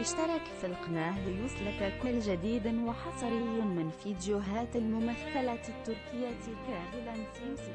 اشترك في القناة ليصلك كل جديد وحصري من فيديوهات الممثلة التركية كاغلا سيمسي